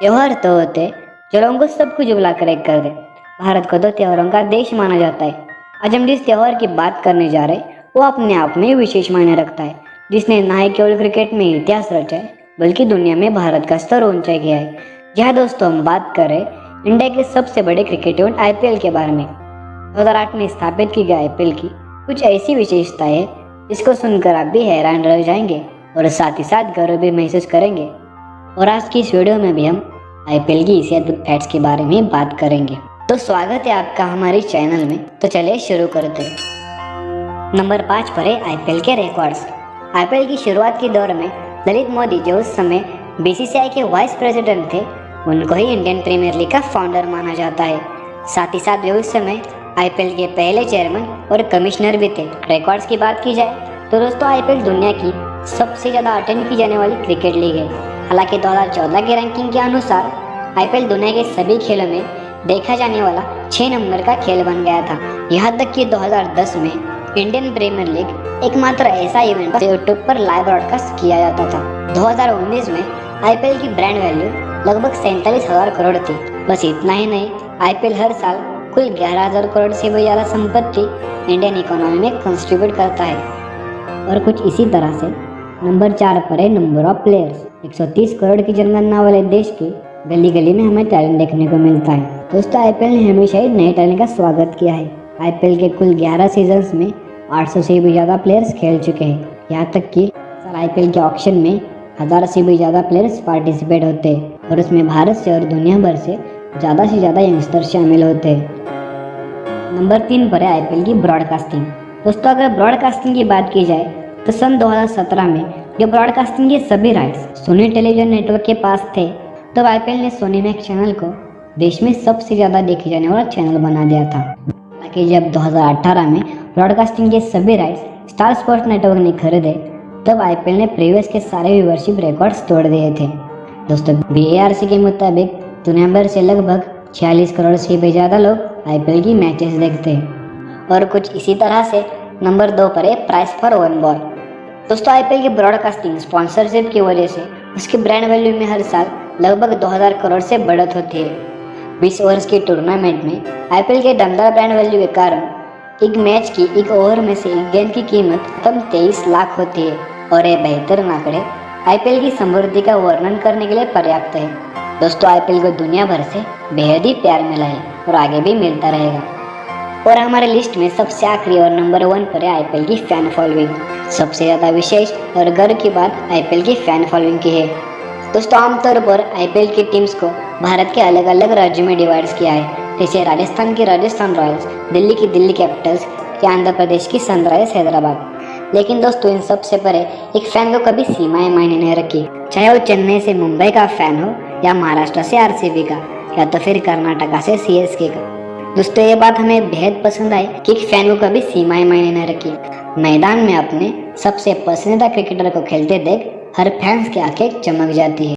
त्यौहार तो होते जो लोगों को सब कुछ बुलाकर एक कर दे। भारत को तो त्यौहारों का देश माना जाता है। आज हम जिस त्यौहार की बात करने जा रहे हैं, वो अपने आप में विशेष मायने रखता है। जिसने ना ही केवल क्रिकेट में इतिहास रचा है, बल्कि दुनिया में भारत का स्तर ऊँचा किया है। जहाँ दोस्तों, हम बात करें इंडिया के सबसे बड़े क्रिकेट इवेंट एल के बारे में। दो हज़ार आठ में स्थापित की गई आईपीएल की कुछ ऐसी विशेषताएँ हैं, जिसको सुनकर आप भी हैरान रह जाएँगे और साथ ही साथ गर्व भी महसूस करेंगे। और आज की इस वीडियो में भी हम आईपीएल की इसी अद्भुत फैट्स के बारे में बात करेंगे। तो स्वागत है आपका हमारे चैनल में। तो चलिए शुरू करते हैं। नंबर पाँच पर है आईपीएल के रिकॉर्ड्स आईपीएल की शुरुआत के दौर में ललित मोदी, जो उस समय बीसीसीआई के वाइस प्रेसिडेंट थे, उनको ही इंडियन प्रीमियर लीग का फाउंडर माना जाता है। साथ ही साथ वे उस समय आईपीएल के पहले चेयरमैन और कमिश्नर भी थे। रिकॉर्ड्स की बात की जाए तो दोस्तों, आईपीएल दुनिया की सबसे ज़्यादा अटेंड की जाने वाली क्रिकेट लीग है। हालाँकि 2014 की रैंकिंग के अनुसार आईपीएल दुनिया के सभी खेलों में देखा जाने वाला छः नंबर का खेल बन गया था। यहाँ तक कि 2010 में इंडियन प्रीमियर लीग एकमात्र ऐसा इवेंट यूट्यूब पर लाइव ब्रॉडकास्ट किया जाता था। 2019 में आईपीएल की ब्रांड वैल्यू लगभग सैंतालीस हज़ार करोड़ थी। बस इतना ही नहीं आईपीएल हर साल कुल ग्यारह हज़ार करोड़ से भी ज़्यादा संपत्ति इंडियन इकोनॉमी में कंस्ट्रीब्यूट करता है। और कुछ इसी तरह से, नंबर चार पर है नंबर ऑफ़ प्लेयर्स 130 करोड़ की जनगणना वाले देश की गली गली में हमें टैलेंट देखने को मिलता है। दोस्तों आईपीएल ने हमेशा ही नए टैलेंट का स्वागत किया है। आईपीएल के कुल 11 सीज़न में 800 से भी ज़्यादा प्लेयर्स खेल चुके हैं। यहाँ तक कि सर आईपीएल के ऑक्शन में हज़ार से भी ज़्यादा प्लेयर्स पार्टिसिपेट होते हैं और उसमें भारत से और दुनिया भर से ज़्यादा से ज़्यादा यंगस्टर शामिल होते हैं। नंबर तीन पर है आईपीएल की ब्रॉडकास्टिंग दोस्तों, अगर ब्रॉडकास्टिंग की बात की जाए तो सन 2017 में जो ब्रॉडकास्टिंग के सभी राइट्स सोनी टेलीविज़न नेटवर्क के पास थे, तब आईपीएल ने सोनी मैक्स चैनल को देश में सबसे ज़्यादा देखे जाने वाला चैनल बना दिया था। ताकि जब 2018 में ब्रॉडकास्टिंग के सभी राइट्स स्टार स्पोर्ट्स नेटवर्क ने खरीदे, तब आईपीएल ने प्रीवियस के सारे व्यूवरशिप रिकॉर्ड्स तोड़ दिए थे। दोस्तों बीएआरसी के मुताबिक दुनिया भर से लगभग 46 करोड़ से भी ज़्यादा लोग आईपीएल की मैचेस देखते हैं। और कुछ इसी तरह से नंबर दो पर है प्राइस फॉर वन बॉल दोस्तों आईपीएल की ब्रॉडकास्टिंग स्पॉन्सरशिप की वजह से उसके ब्रांड वैल्यू में हर साल लगभग 2000 करोड़ से बढ़त होती है। बीस ओवर्स के टूर्नामेंट में आईपीएल के दमदार ब्रांड वैल्यू के कारण एक मैच की एक ओवर में से एक गेंद की कीमत कम तेईस लाख होती है और यह बेहतर आंकड़े आईपीएल की समृद्धि का वर्णन करने के लिए पर्याप्त है। दोस्तों आईपीएल को दुनिया भर से बेहद ही प्यार मिला है और आगे भी मिलता रहेगा। और हमारे लिस्ट में सबसे आखिरी और नंबर वन पर है आईपीएल की फ़ैन फॉलोइंग सबसे ज़्यादा विशेष और गर्व की बात आईपीएल की फ़ैन फॉलोइंग की है। दोस्तों, आमतौर पर आईपीएल की टीम्स को भारत के अलग अलग राज्यों में डिवाइड किया है। जैसे राजस्थान की राजस्थान रॉयल्स, दिल्ली की दिल्ली कैपिटल्स, या आंध्र प्रदेश की सनराइज हैदराबाद। लेकिन दोस्तों, इन सबसे परे एक फ़ैन को कभी सीमाएँ मायने नहीं रखी। चाहे वो चेन्नई से मुंबई का फ़ैन हो या महाराष्ट्र से आरसीबी का, या तो फिर कर्नाटका से सीएसके का। दोस्तों, ये बात हमें बेहद पसंद आई कि फ़ैन को कभी सीमाएँ मायने न रखी। मैदान में अपने सबसे पसंदीदा क्रिकेटर को खेलते देख हर फैंस की आँखें चमक जाती है।